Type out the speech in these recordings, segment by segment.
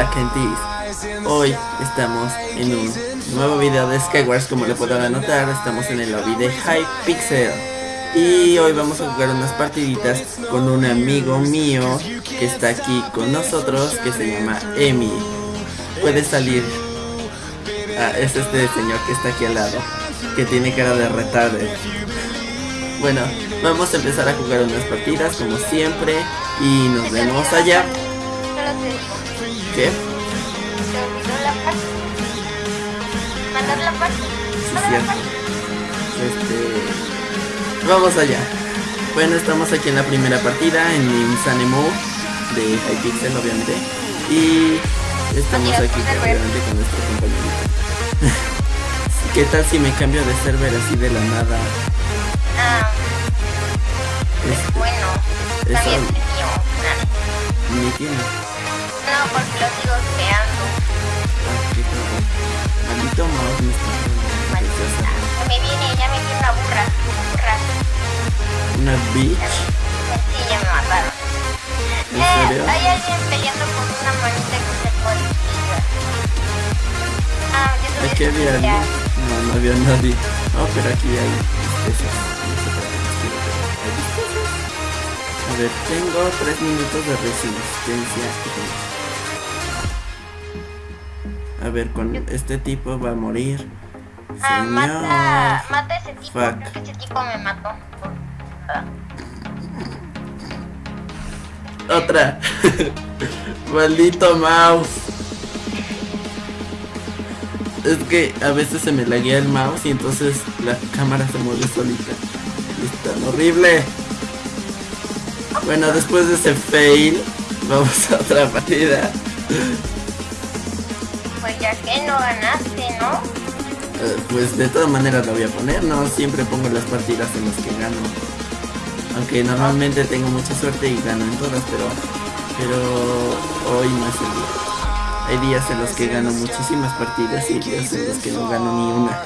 Hola hoy estamos en un nuevo video de Skywars como le podrán notar, estamos en el lobby de Hypixel. Y hoy vamos a jugar unas partiditas con un amigo mío que está aquí con nosotros que se llama Emi. Puede salir, ah, es este señor que está aquí al lado, que tiene cara de retardo Bueno, vamos a empezar a jugar unas partidas como siempre y nos vemos allá ¿Qué? Se olvidó la parte. Mandar la parte. Sí, Mandar la cierto. parte. Este... Vamos allá. Bueno, estamos aquí en la primera partida en Insane Mode de Hypixel, obviamente. Y estamos aquí obviamente con nuestro compañerito. ¿Qué tal si me cambio de server así de la nada? Ah, Este, bueno. Eso- También es mío. Ah, ni tiene. No, porque lo sigo creando. Maldito mouse me está Maldita. Me viene, ya me viene una burra. Burra. Una bitch. Sí, ya me mataron. ¿En Eh, serio? hay alguien peleando con una manita que se policía. Ah, yo que que ver pelear. No, no había nadie. No, pero aquí hay especies. A ver, tengo 3 minutos de resistencia. A ver, con este tipo va a morir. Ah, mata, Señor. mata a ese tipo. Fuck. Creo que ese tipo me mató. Otra. Maldito mouse. Es que a veces se me laguea el mouse y entonces la cámara se mueve solita. Es tan horrible. Bueno, después de ese fail, vamos a otra partida. Ya que no ganaste, ¿no? Eh, pues de todas maneras lo voy a poner, no siempre pongo las partidas en las que gano. Aunque normalmente tengo mucha suerte y gano en todas, pero pero hoy no es el día. Hay días en los que gano muchísimas partidas y días en los que no gano ni una,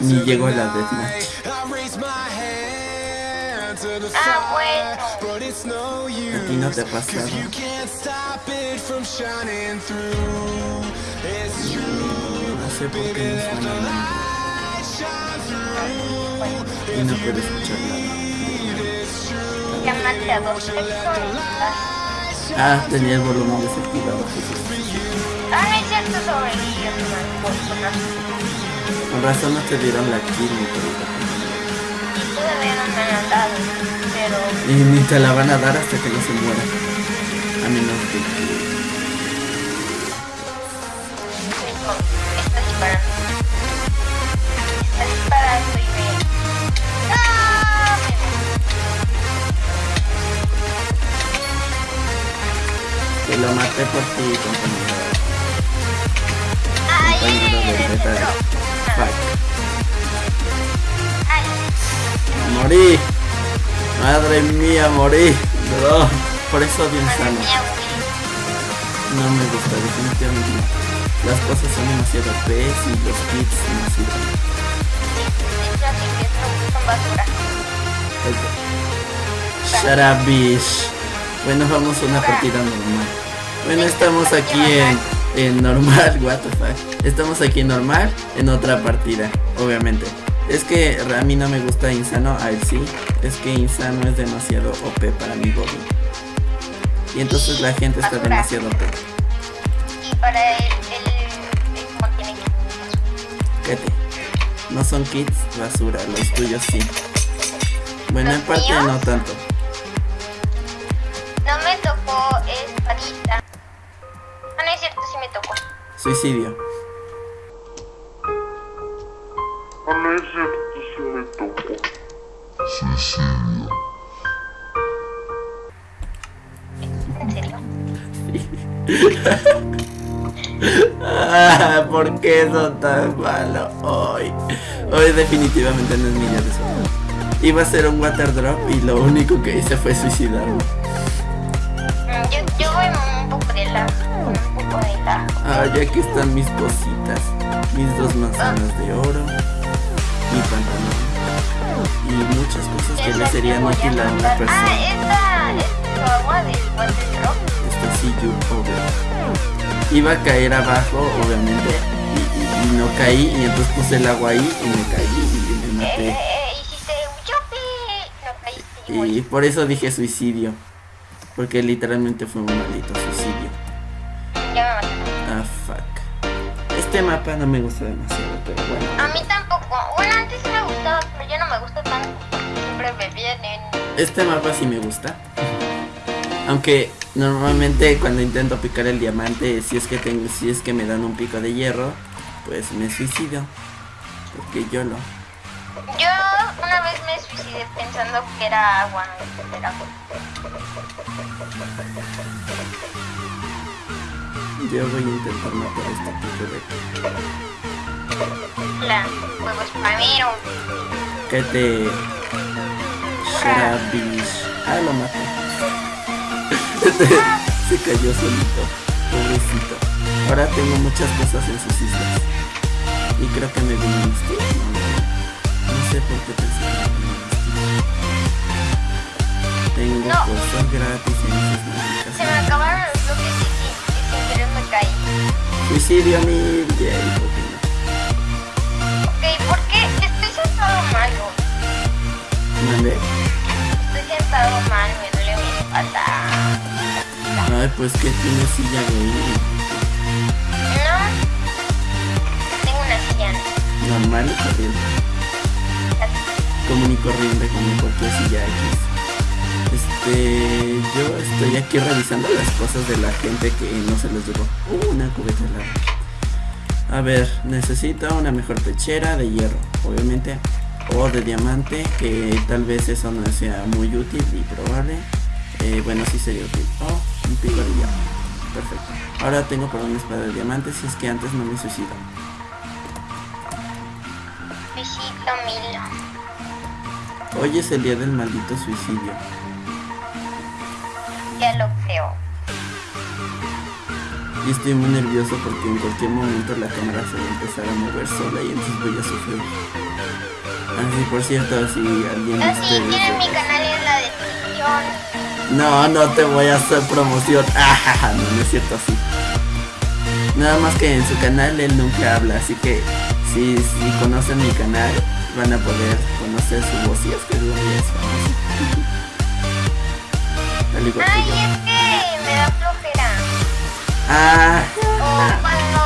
ni llego a la deathmatch. Ah, bueno. A ti no te ha pasado. No sé por qué no suena nada. Y no puedo escuchar nada. A dos personas. Ah, tenía el volumen desactivado. Ah, no es cierto sobre el personas. Con razón no te dieron la kill mi querida. Y todavía no me han dado. Pero Y ni te la van a dar hasta que no se muera. A menos que... está disparando. Está disparando y me. ¡Ah! Que lo maté por ti, compañero. ¡Ay, Compañero beta. Fuck. Morí. Madre mía, morí. No, por eso mía, güey. No me gusta, definitivamente no. Las cosas son demasiado OPs y los kits no sirven. Bitch. Bueno, vamos a una partida normal. Bueno, estamos aquí en, en normal, what the fuck. Estamos aquí en normal, en otra partida, obviamente. Es que a mí no me gusta Insano, a él sí. Es que Insano es demasiado OP para mi body. Y entonces la gente está Basura. demasiado OP. Y para el, el como tiene que Cállate. No son kits basura, los tuyos sí. Bueno, en ¿Los parte míos? no tanto. No me tocó espadita. Ah, no es cierto, sí me tocó. Suicidio. ¿por qué son tan malos hoy? Hoy definitivamente no es mi día de suerte. Iba a ser un water drop y lo único que hice fue suicidarme. Yo, yo voy un poco de la. Un poco de la. Ah, ya aquí están mis cositas. Mis dos manzanas de oro. Mi pantalón. Y muchas cosas que le serían útil a una Ah, persona. esta es tu agua del water drop. Este sí, you over. Iba a caer abajo, obviamente, y, y- y no caí, y entonces puse el agua ahí y me caí y me Eh, maté. eh, caíste. Y por eso dije suicidio. Porque literalmente fue un maldito suicidio. Ya me maté. Ah, fuck. Este mapa no me gusta demasiado, pero bueno. A mí tampoco. Bueno, antes sí me gustaba, pero ya no me gusta tanto. Siempre me vienen. Este mapa sí me gusta. Aunque normalmente cuando intento picar el diamante, si es que tengo, si es que me dan un pico de hierro, pues me suicido. Porque yo lo. Yo una vez me suicidé pensando que era agua. no Era agua. Yo voy a intentar matar a este tipo de La huevos primero. que te. Ah, lo maté. Se cayó solito. Pobrecito. Ahora tengo muchas cosas en sus islas. Y creo que me vino un stick. No, sé por qué pensé que me vino un. Tengo No. cosas gratis en esas Se me acabaron los bloques y, sin- me caí. Suicidio ¿por qué no? Ok, ¿por qué? Estoy sentado mal. ¿no? Mandé. Estoy sentado mal, Ay, pues que tiene silla gay. No. Tengo una silla. Normal y corriente. común y corriente como cualquier silla X. Este, yo estoy aquí revisando las cosas de la gente que no se les llegó. Uh, una cubeta helada. A ver, necesito una mejor pechera de hierro, obviamente, o de diamante, que tal vez eso no sea muy útil y probable. Eh, bueno, sí sería útil. Oh, un pico de. Perfecto. Ahora tengo para una espada de diamante si es que antes no me suicido. Besito Milo. Hoy es el día del maldito suicidio. Ya lo creo. Y estoy muy nervioso porque en cualquier momento la cámara se va a empezar a mover sola y entonces voy a sufrir. Así por cierto, si alguien Así ustedes... tienen mi canal en la descripción. No, no te voy a hacer promoción. Ah, no, no es cierto así. Nada más que en su canal él nunca habla, así que si, si conocen mi canal van a poder conocer su voz y es que es famoso. Igual que Ay, es que me da flojera. Ah, O cuando,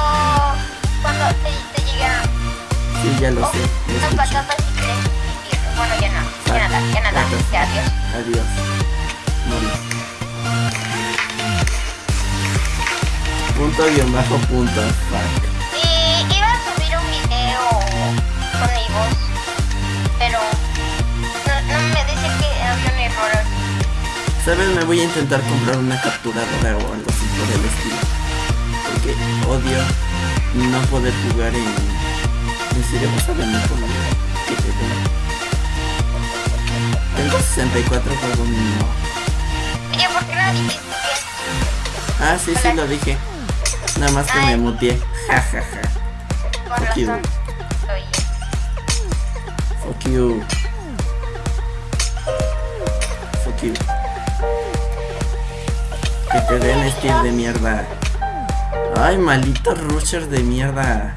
cuando te, te llega sí, ya lo sé. lo unas escuché. patatas y quieres vivir. Bueno, ya no, ya nada, ya nada, ya adiós. Adiós. Punto guion bajo punto. Fuck. Y iba a subir un video con mi voz, pero no, no me dice que había un error. ¿Sabes? Me voy a intentar comprar una capturadora o algo así por el estilo. Porque odio no poder jugar en... En serio, vas a venir conmigo. Que te den. Tengo 64 juegos no. Oye, ¿por qué no dijiste Ah, sí, sí lo dije. Nada más que me Ay. muteé. Ja, ja, ja. Fuck you. Fuck you. Fuck you. Que te den Steve de mierda. Ay, malditos rushers de mierda.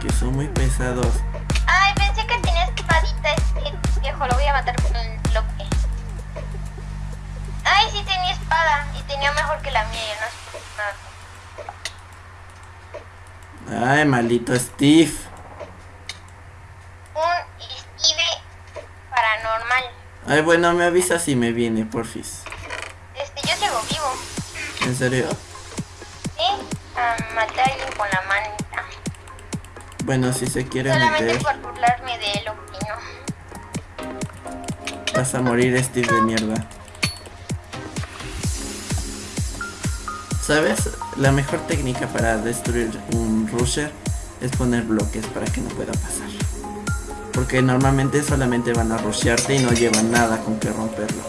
Que son muy pesados. Ay, pensé que tenía espadita este viejo, lo voy a matar con un bloque. Ay, sí tenía espada y tenía mejor que la mía, yo no sé nada. Ay, maldito Steve. Un Steve paranormal. Ay, bueno, me avisa si me viene, porfis. Este, yo sigo vivo. ¿En serio? ¿Sí? A matar a alguien con la manita. Bueno, si se quiere Solamente meter, por burlarme de él, opino. vas a morir, Steve de mierda. ¿Sabes? La mejor técnica para destruir un rusher es poner bloques para que no pueda pasar. Porque normalmente solamente van a rushearte y no llevan nada con que romperlo.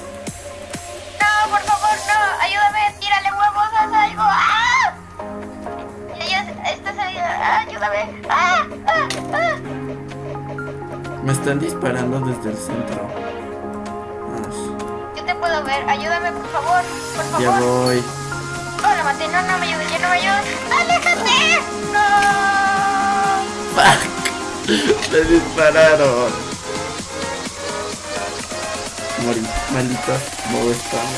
No, por favor, no. Ayúdame, tírale huevos, haz algo. ¡Ah! ¡Ah, ayúdame. ¡Ah! ¡Ah! ¡Ah! Me están disparando desde el centro. Yo te puedo ver. Ayúdame, por favor. Por ya favor. voy. No, no me ayudes, ya no me ayudes. ¡Aléjate! ¡No! ¡Fuck! Me dispararon. Morí, maldito bow spam.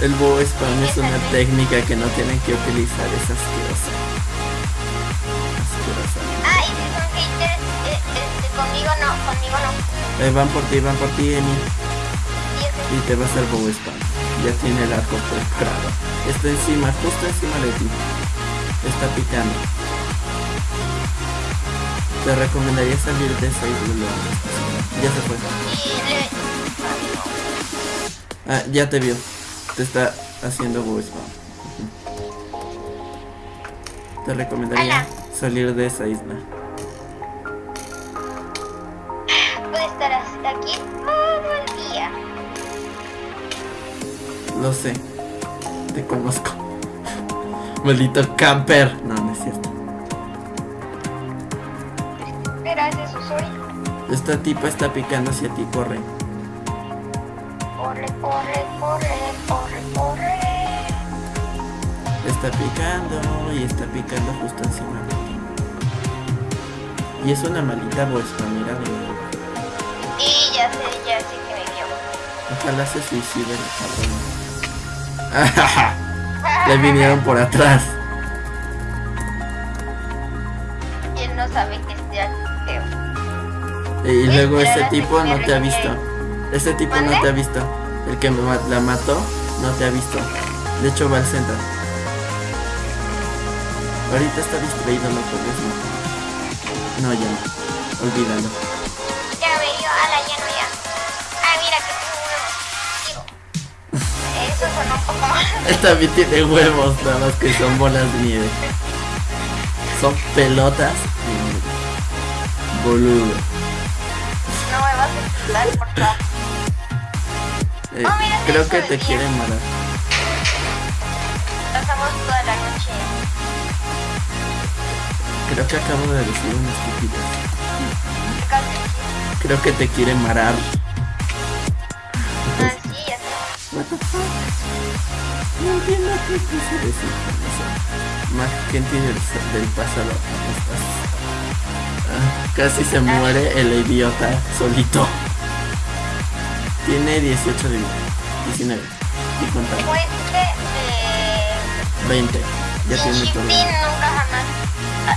El bow spam es una técnica que no tienen que utilizar, es asquerosa. Asquerosa. Ay, si son haters, eh, conmigo no, conmigo no. Eh, van por ti, van por ti, Emi. Y te va a hacer bow spam. Ya tiene el arco preparado. Está encima, justo encima de ti. Está picando. Te recomendaría salir de esa isla. Ya se fue. Ah, ya te vio. Te está haciendo spam. Te recomendaría salir de esa isla. Lo sé. Te conozco. Maldito camper. No, no es cierto. Pero ese es Susuri. Esta tipa está picando hacia ti, corre. Corre, corre, corre, corre, corre. Está picando y está picando justo encima de ti. Y es una maldita bolsa, mira nuevo. Y ya sé, ya sé que me vio. Ojalá se suicide el cabrón. Le vinieron por atrás. Él no sabe que esté feo. Y luego ese tipo no te ha visto. Ese tipo no te ha visto. El que me la mató no te ha visto. De hecho va al centro. Ahorita está distraído, no puedes matar. No, ya no. Olvídalo. Él también tiene huevos, nada más que son bolas de nieve. Son pelotas. Boludo. No me vas a insultar, por favor. Eh, Oh, mira, creo que te quieren matar. Pasamos toda la noche. Creo que acabo de decir una estupidez. ¿Qué acabas de decir? Creo que te quieren matar. No entiendo qué quise decir con eso. Más gente del, del pasado. Ah, casi se muere el idiota solito. Tiene 18 de vida. 19. Y contando. Como este de... 20. Ya tiene todo. Ah,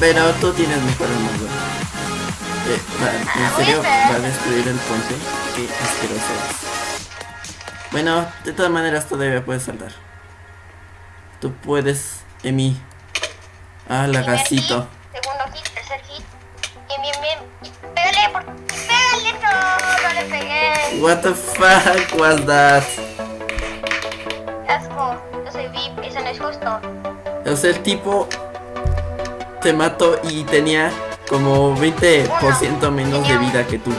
Pero tú tienes mejor armadura. Eh, va- ¿En serio va a destruir el puente? Qué asqueroso es. Bueno, de todas maneras todavía puedes saltar. Tú puedes, Emi. Ah, lagacito. Segundo hit, tercer hit. Bien, bien, bien. Pégale, por... Pégale, no, no le pegué. What the fuck was that? Asco, yo soy VIP, eso no es justo. O sea, el tipo te mató y tenía como 20% menos de vida que tú.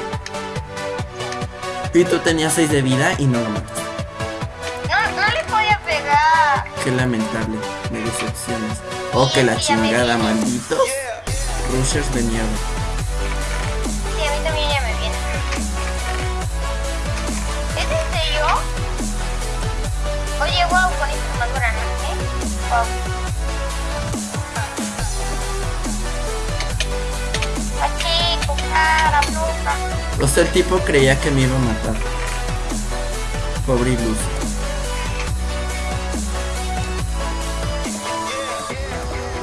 Y tú tenías 6 de vida y no lo mataste. Qué lamentable, me decepcionas. Oh, que la chingada, vi. malditos. Rushers de nieve. Sí, a mí también ya me viene. ¿Es en serio? Oye, wow, con esta armadura, ¿no? ¿Eh? Wow. O sea, el tipo creía que me iba a matar. Pobre iluso.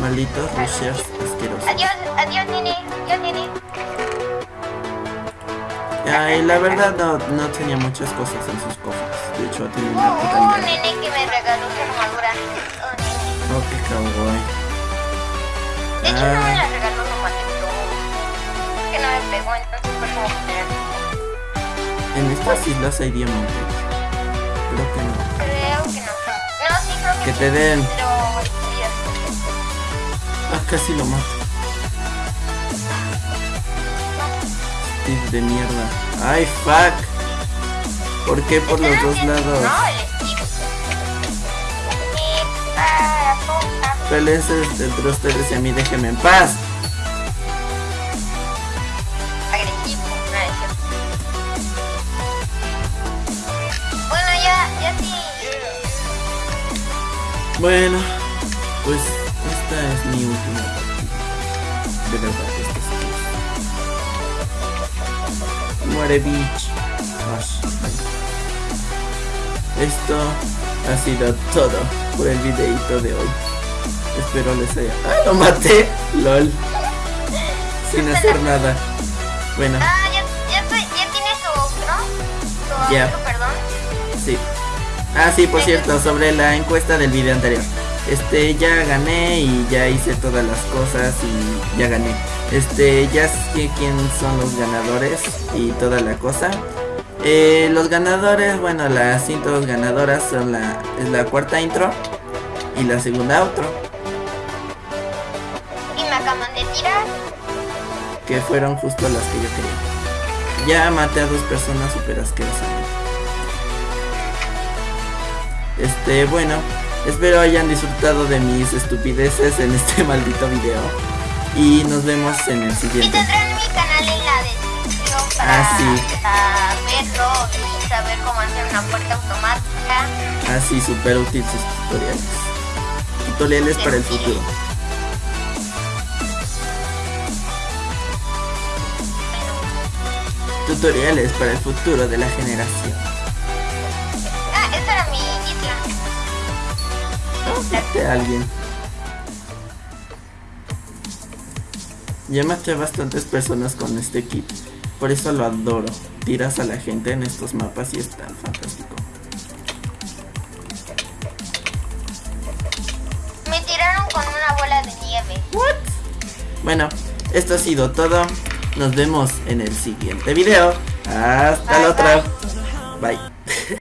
Malditos rushers asquerosos. Adiós, adiós, nene. Adiós, nene. Ay, la verdad no, no tenía muchas cosas en sus cofres. De hecho, tenía una Oh, puta un mierda. nene que me regaló su armadura. Oh, nene. Oh, qué kawaii. De hecho, no me Ah. la regaló, maltrató. Que no me pegó, entonces fue como que En estas islas hay diamantes. Creo que no. Creo que no. No, sí, creo que Que te den. Pero, Ah, casi lo mato. Steve de mierda. Ay, fuck. ¿Por qué por los dos lados? Pélense entre ustedes y a mí, déjenme en paz. Agresivo, no es cierto. Bueno, esta es mi última partida. De verdad, esta es Muere ay. Esto ha sido todo por el videito de hoy. Espero les haya. ¡Ah, lo maté! LOL. Sin hacer nada. Bueno, Ah, ya, ya, ya tienes tu outro. Tu perdón. sí. Ah, sí, por cierto, sobre la encuesta del video anterior. Este, ya gané y ya hice todas las cosas y ya gané. Este, ya sé quién son los ganadores y toda la cosa. Eh, los ganadores, bueno, las intros ganadoras son la, es la cuarta intro y la segunda outro, Y me acaban de tirar. que fueron justo las que yo quería. Ya maté a dos personas super asquerosamente. Este, bueno, espero hayan disfrutado de mis estupideces en este maldito video. Y nos vemos en el Y siguiente. tendrán mi canal en la descripción para, Ah, sí. para verlo y saber cómo hacer una puerta automática. Así, super útil sus tutoriales. Tutoriales para el futuro. Tutoriales para el futuro de la generación. Maté a alguien. Ya maté a bastantes personas con este kit. Por eso lo adoro. Tiras a la gente en estos mapas y es tan fantástico. Me tiraron con una bola de nieve. Bueno, esto ha sido todo. Nos vemos en el siguiente video. Hasta Bye, la otra. Bye.